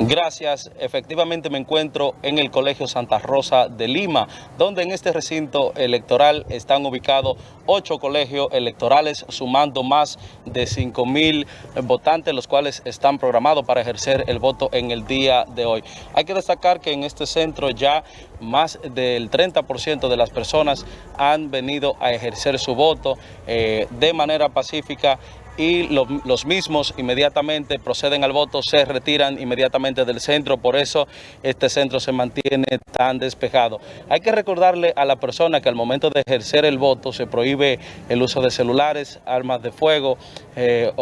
Gracias. Efectivamente me encuentro en el Colegio Santa Rosa de Lima, donde en este recinto electoral están ubicados ocho colegios electorales, sumando más de 5 mil votantes, los cuales están programados para ejercer el voto en el día de hoy. Hay que destacar que en este centro ya más del 30% de las personas han venido a ejercer su voto eh, de manera pacífica y los mismos inmediatamente proceden al voto, se retiran inmediatamente del centro, por eso este centro se mantiene tan despejado. Hay que recordarle a la persona que al momento de ejercer el voto se prohíbe el uso de celulares, armas de fuego, eh,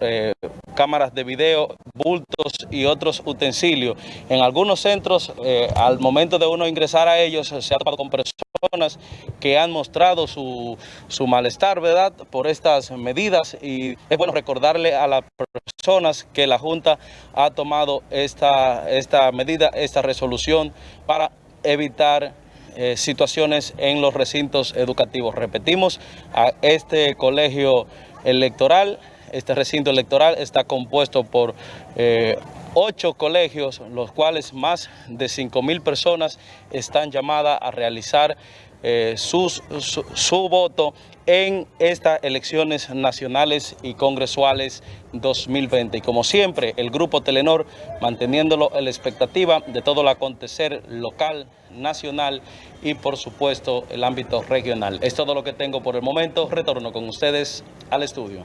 eh, cámaras de video, bultos y otros utensilios. En algunos centros, eh, al momento de uno ingresar a ellos, se ha topado con personas que han mostrado su, su malestar, ¿verdad?, por estas medidas y es bueno recordarle a las personas que la Junta ha tomado esta, esta medida, esta resolución para evitar eh, situaciones en los recintos educativos. Repetimos, a este colegio electoral, este recinto electoral está compuesto por eh, ocho colegios, los cuales más de 5 mil personas están llamadas a realizar eh, su, su, voto en estas elecciones nacionales y congresuales 2020. Y como siempre, el Grupo Telenor manteniéndolo en la expectativa de todo el acontecer local, nacional y por supuesto el ámbito regional. Es todo lo que tengo por el momento. Retorno con ustedes al estudio.